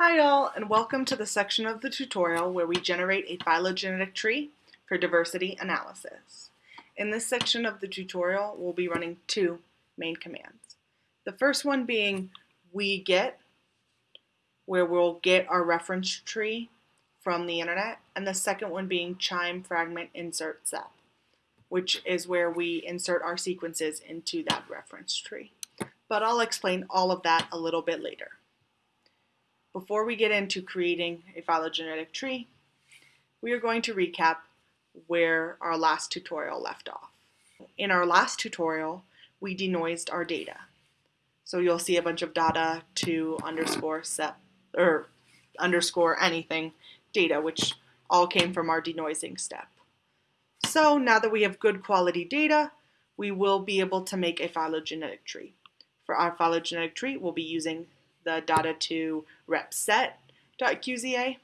Hi all, and welcome to the section of the tutorial where we generate a phylogenetic tree for diversity analysis. In this section of the tutorial, we'll be running two main commands. The first one being wget, where we'll get our reference tree from the internet, and the second one being qiime fragment insertion sepp, which is where we insert our sequences into that reference tree. But I'll explain all of that a little bit later. Before we get into creating a phylogenetic tree, we are going to recap where our last tutorial left off. In our last tutorial, we denoised our data. So you'll see a bunch of data to underscore set or underscore anything data, which all came from our denoising step. So now that we have good quality data, we will be able to make a phylogenetic tree. For our phylogenetic tree, we'll be using the data to repset.qza.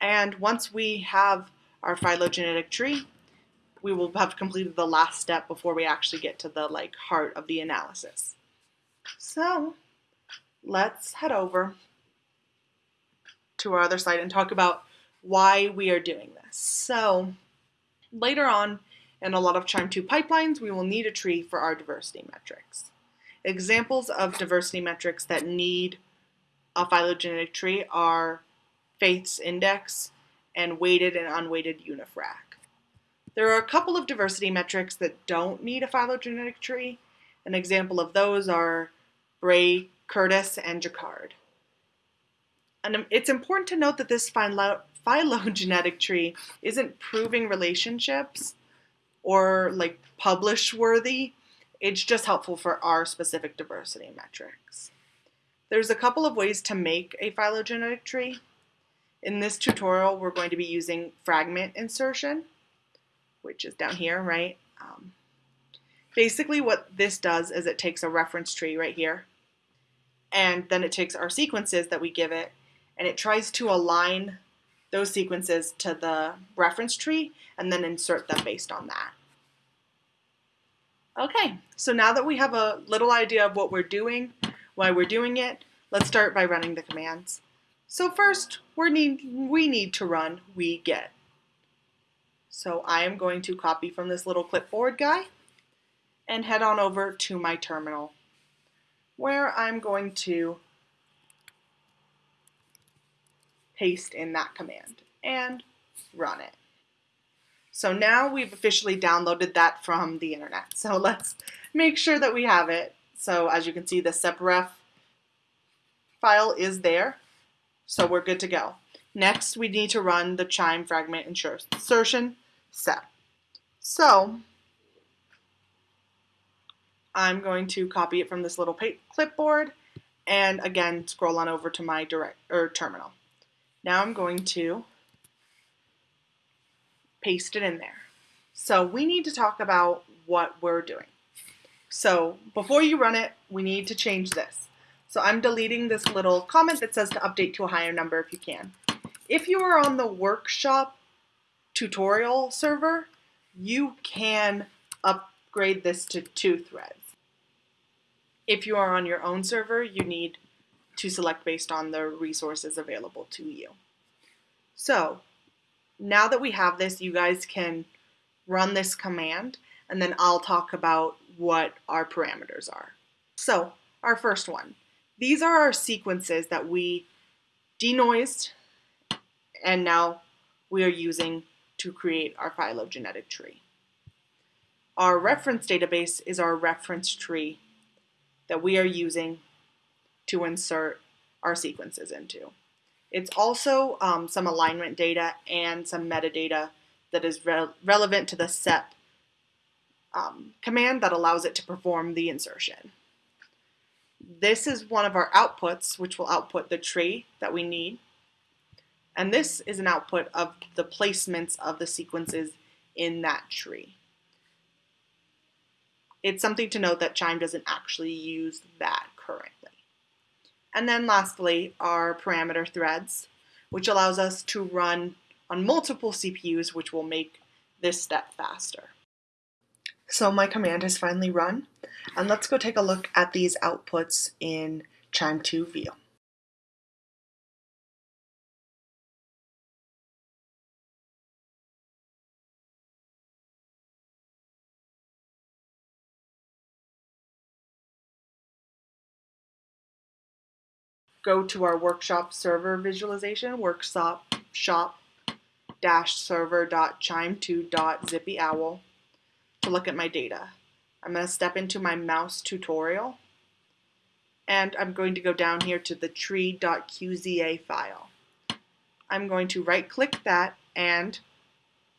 And once we have our phylogenetic tree, we will have completed the last step before we actually get to the like heart of the analysis. So let's head over to our other site and talk about why we are doing this. So later on in a lot of QIIME 2 pipelines, we will need a tree for our diversity metrics. Examples of diversity metrics that need a phylogenetic tree are Faith's index and weighted and unweighted UniFrac. There are a couple of diversity metrics that don't need a phylogenetic tree. An example of those are Bray, Curtis, and Jaccard. And um, it's important to note that this phylogenetic tree isn't proving relationships or like publish worthy. It's just helpful for our specific diversity metrics. There's a couple of ways to make a phylogenetic tree. In this tutorial, we're going to be using fragment insertion, which is down here, right? Um, basically what this does is it takes a reference tree right here, and then it takes our sequences that we give it, and it tries to align those sequences to the reference tree, and then insert them based on that. Okay, so now that we have a little idea of what we're doing, why we're doing it, let's start by running the commands. So first, we need, we need to run wget. So I am going to copy from this little clipboard guy and head on over to my terminal where I'm going to paste in that command and run it. So now we've officially downloaded that from the internet. So let's make sure that we have it. So as you can see, the sepref file is there. So we're good to go. Next, we need to run the qiime fragment insertion sepp. So I'm going to copy it from this little clipboard and again scroll on over to my direct or terminal. Now I'm going to paste it in there. So we need to talk about what we're doing. So before you run it, we need to change this. So I'm deleting this little comment that says to update to a higher number if you can. If you are on the workshop tutorial server, you can upgrade this to two threads. If you are on your own server, you need to select based on the resources available to you. So now that we have this, you guys can run this command and then I'll talk about what our parameters are. So our first one, these are our sequences that we denoised and now we are using to create our phylogenetic tree. Our reference database is our reference tree that we are using to insert our sequences into. It's also um, some alignment data and some metadata that is re relevant to the SEPP um, command that allows it to perform the insertion. This is one of our outputs, which will output the tree that we need. And this is an output of the placements of the sequences in that tree. It's something to note that QIIME doesn't actually use that currently. And then lastly, our parameter threads, which allows us to run on multiple CPUs, which will make this step faster. So my command has finally run, and let's go take a look at these outputs in QIIME 2 View. Go to our workshop server visualization, workshop shop dash server dot qiime2 dot zippy owl to look at my data. I'm going to step into my mouse tutorial and I'm going to go down here to the tree.qza file. I'm going to right click that and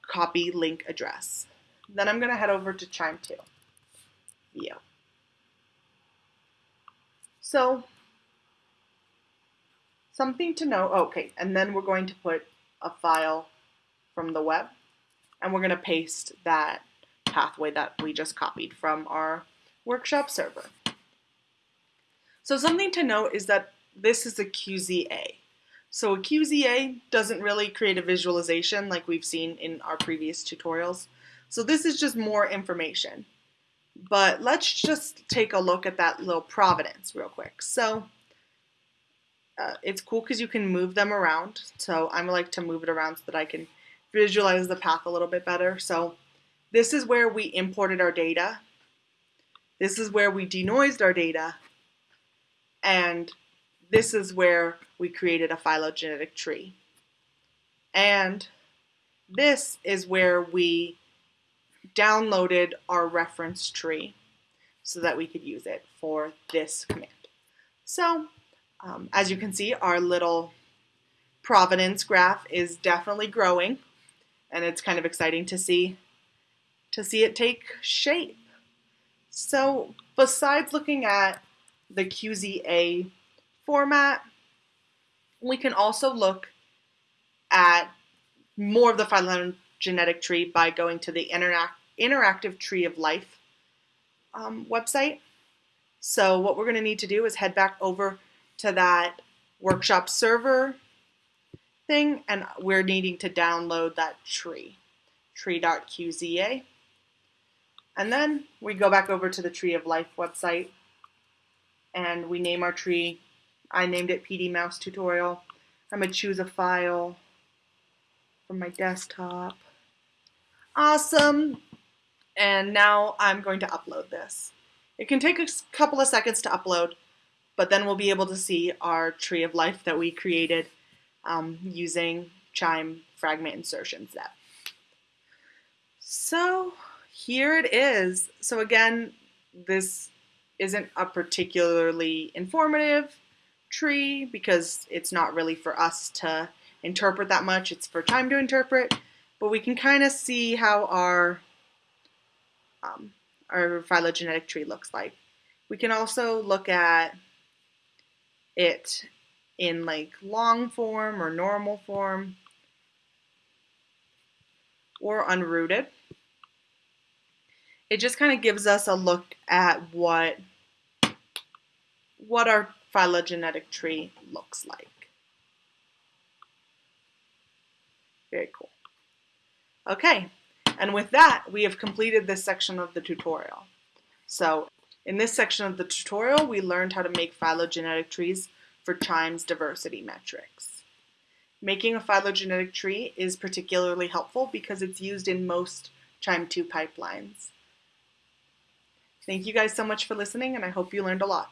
copy link address. Then I'm going to head over to QIIME2 view. So something to know, oh, okay, and then we're going to put a file from the web and we're going to paste that pathway that we just copied from our workshop server. So something to note is that this is a QZA. So a QZA doesn't really create a visualization like we've seen in our previous tutorials. So this is just more information. But let's just take a look at that little provenance real quick. So uh, it's cool because you can move them around. So I like to move it around so that I can visualize the path a little bit better. So this is where we imported our data. This is where we denoised our data. And this is where we created a phylogenetic tree. And this is where we downloaded our reference tree so that we could use it for this command. So um, as you can see, our little provenance graph is definitely growing and it's kind of exciting to see to see it take shape. So besides looking at the QZA format, we can also look at more of the phylogenetic tree by going to the Interact Interactive Tree of Life um, website. So what we're going to need to do is head back over to that workshop server thing, and we're needing to download that tree, tree.qza. And then we go back over to the Tree of Life website, and we name our tree. I named it PD Mouse Tutorial. I'm to choose a file from my desktop. Awesome. And now I'm going to upload this. It can take a couple of seconds to upload, but then we'll be able to see our tree of life that we created um, using QIIME fragment insertion step. So here it is. So again, this isn't a particularly informative tree because it's not really for us to interpret that much. It's for QIIME to interpret, but we can kind of see how our um, our phylogenetic tree looks like. We can also look at it in like long form or normal form or unrooted. It just kind of gives us a look at what what our phylogenetic tree looks like. Very cool. Okay, and with that, we have completed this section of the tutorial. So in this section of the tutorial, we learned how to make phylogenetic trees for QIIME's diversity metrics. Making a phylogenetic tree is particularly helpful because it's used in most QIIME 2 pipelines. Thank you guys so much for listening, and I hope you learned a lot.